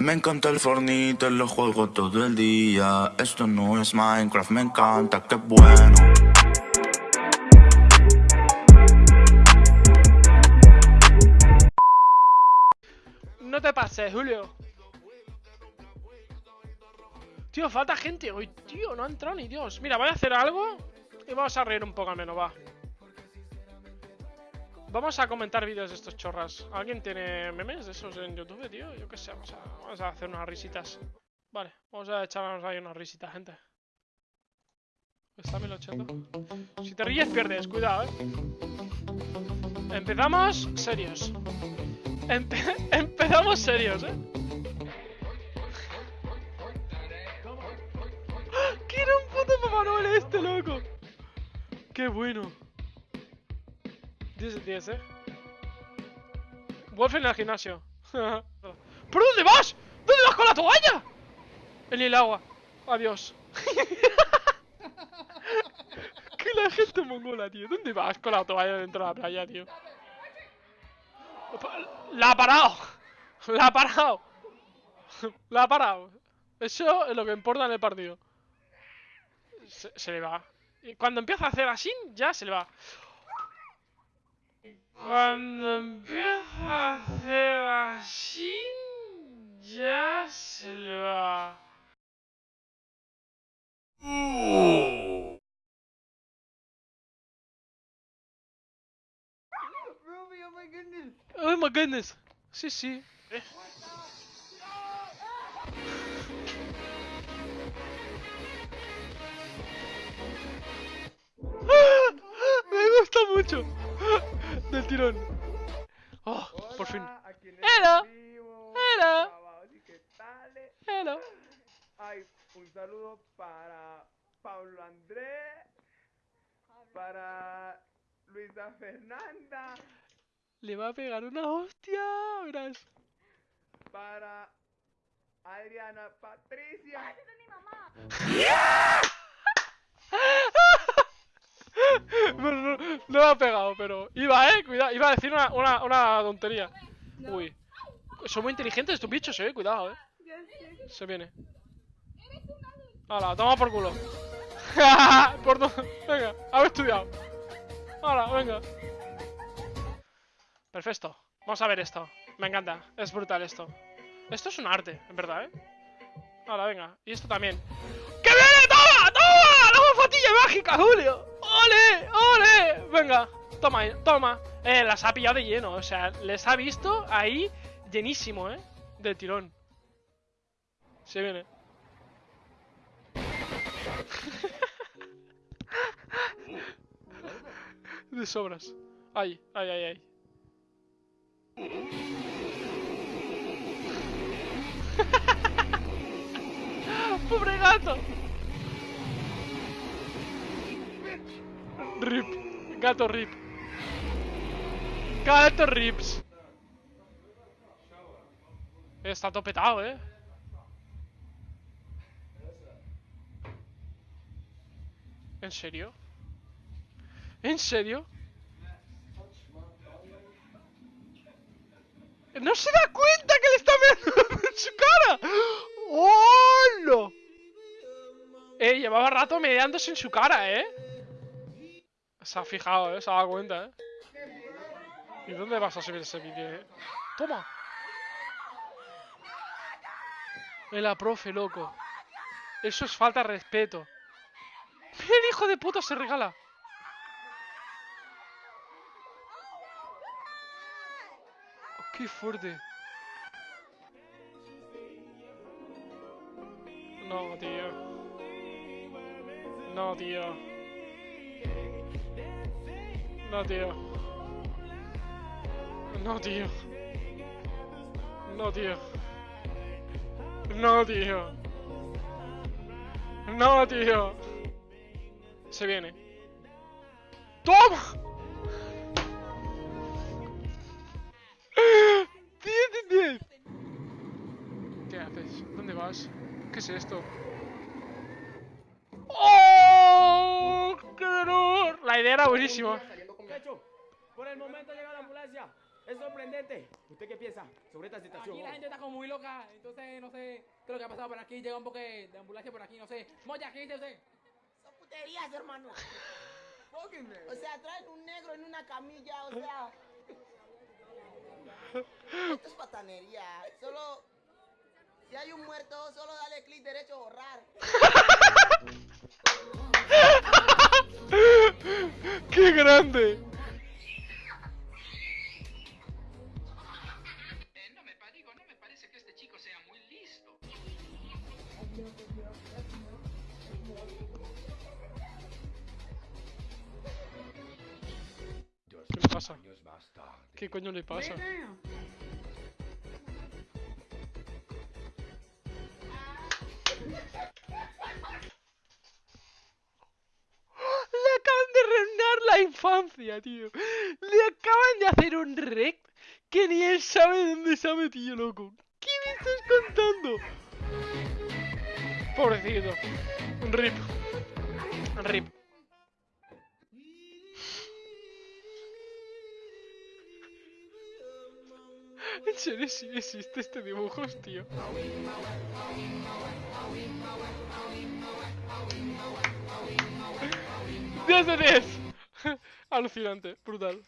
Me encanta el Fornite, lo juego todo el día. Esto no es Minecraft, me encanta, qué bueno. No te pases, Julio. Tío, falta gente hoy, tío. No ha entrado ni Dios. Mira, voy a hacer algo y vamos a reír un poco al menos, va. Vamos a comentar vídeos de estos chorras. ¿Alguien tiene memes de esos en YouTube, tío? Yo qué sé, vamos a, hacer unas risitas. Vale, vamos a echarnos ahí unas risitas, gente. Está 1080. Si te ríes, pierdes, cuidado, eh. Empezamos serios. Empe- empezamos serios, eh. ¡Que era un puto Papá este, loco! ¡Qué bueno! 10 de 10, eh. Wolf en el gimnasio. ¿Por dónde vas? ¿Dónde vas con la toalla? En el agua. Adiós. que la gente mongola, tío. ¿Dónde vas con la toalla dentro de la playa, tío? La ha parado. La ha parado. La ha parado. Eso es lo que importa en el partido. Se, se le va. Cuando empieza a hacer así, ya se le va. Cuando empieza a hacer así, ya se le va. Oh my goodness. Sí, sí. Eh. Me gusta mucho. Del tirón. Oh, por fin. Hello. Hello. Hello. Ay, un saludo para Pablo Andrés, para Luisa Fernanda, Le va a pegar una hostia. Verás. para Adriana Patricia. Bueno, no, no me ha pegado, pero iba, eh, cuidado, iba a decir una, una, una tontería. Uy, son muy inteligentes estos bichos, eh, cuidado, eh. Se viene. Hala, toma por culo. por no... Venga, haber estudiado. Hala, venga. Perfecto. Vamos a ver esto. Me encanta. Es brutal esto. Esto es un arte, en verdad, ¿eh? Hala, venga. Y esto también. ¡Que viene! ¡Toma! ¡Toma! ¡La bofatilla mágica, Julio! ¡Ole! ¡Ole! Venga, toma, toma. Eh, las ha pillado de lleno. O sea, les ha visto ahí llenísimo, ¿eh? De tirón. Se viene. De sobras. Ay, ay, ay, ay. ¡Pobre gato! Rip. Gato rip. Gato rips. Está topetado, eh. ¿En serio? ¿En serio? ¡No se da cuenta que le está meando en su cara! ¡Hola! Eh, llevaba rato medeándose en su cara, ¿eh? Se ha fijado, ¿eh? Se ha dado cuenta, ¿eh? ¿Y dónde vas a subir ese vídeo, eh? ¡Toma! Es la profe, loco. Eso es falta de respeto. El hijo de puta se regala. Qué fuerte. No, tío. No, tío. No, tío. No, tío. No, tío. No, tío. No, tío. Se viene. ¡Toma! 10 de 10. ¿Qué haces? ¿Dónde vas? ¿Qué es esto? ¡Oh! La idea era buenísima. Por el momento llega la ambulancia. Es sorprendente. ¿Usted qué piensa sobre esta situación? Aquí la gente está como muy loca, entonces no sé qué es lo que ha pasado por aquí. Llega un poco de ambulancia por aquí, no sé. Moya, ¿qué dice usted? Son puterías, hermano. O sea, traen un negro en una camilla, o sea. Esto es patanería. Solo. Si hay un muerto, solo dale clic derecho a borrar. ¡Qué grande! ¿Qué le pasa? ¿Qué coño le pasa? Le acaban de reinar la infancia, tío. Le acaban de hacer un rec que ni él sabe dónde se ha metido, loco. ¿Qué me estás contando? Pobrecito. Rip. Un rip. En serio, sí existe este dibujo, tío. ¡10 de 10! Alucinante, brutal.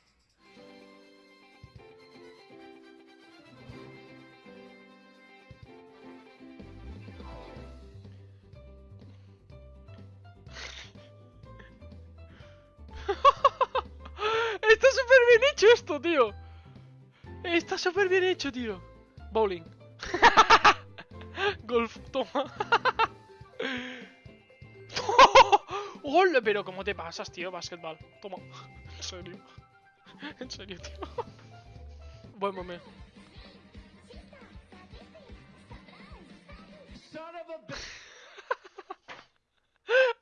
Hecho esto, tío. Está súper bien hecho, tío. Bowling. Golf, toma. ¡Hola! Pero ¿cómo te pasas, tío? Basketball. Toma. En serio. En serio, tío. Buen momento.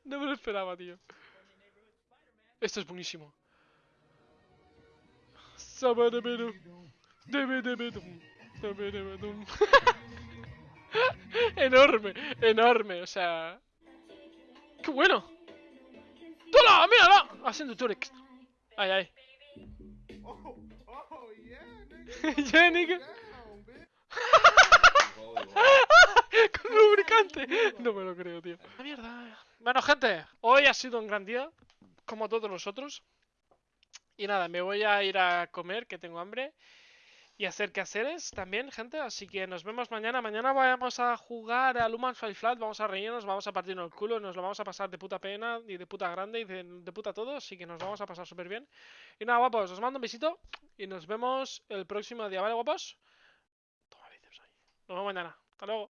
No me lo esperaba, tío. Esto es buenísimo. Enorme, enorme, o sea. ¡Qué bueno! ¡Tola! ¡Mírala! Haciendo Turex. Ay, ay. Yeah, nigga. Con lubricante. No me lo creo, tío. La mierda. Bueno, gente, hoy ha sido un gran día. Como todos los otros. Y nada, me voy a ir a comer, que tengo hambre. Y hacer quehaceres también, gente. Así que nos vemos mañana. Mañana vamos a jugar a Luman Five Flat. Vamos a reírnos, vamos a partirnos el culo. Nos lo vamos a pasar de puta pena y de puta grande y de, puta todo. Así que nos vamos a pasar súper bien. Y nada, guapos, os mando un besito. Y nos vemos el próximo día, ¿vale, guapos? Toma ahí. Nos vemos mañana. Hasta luego.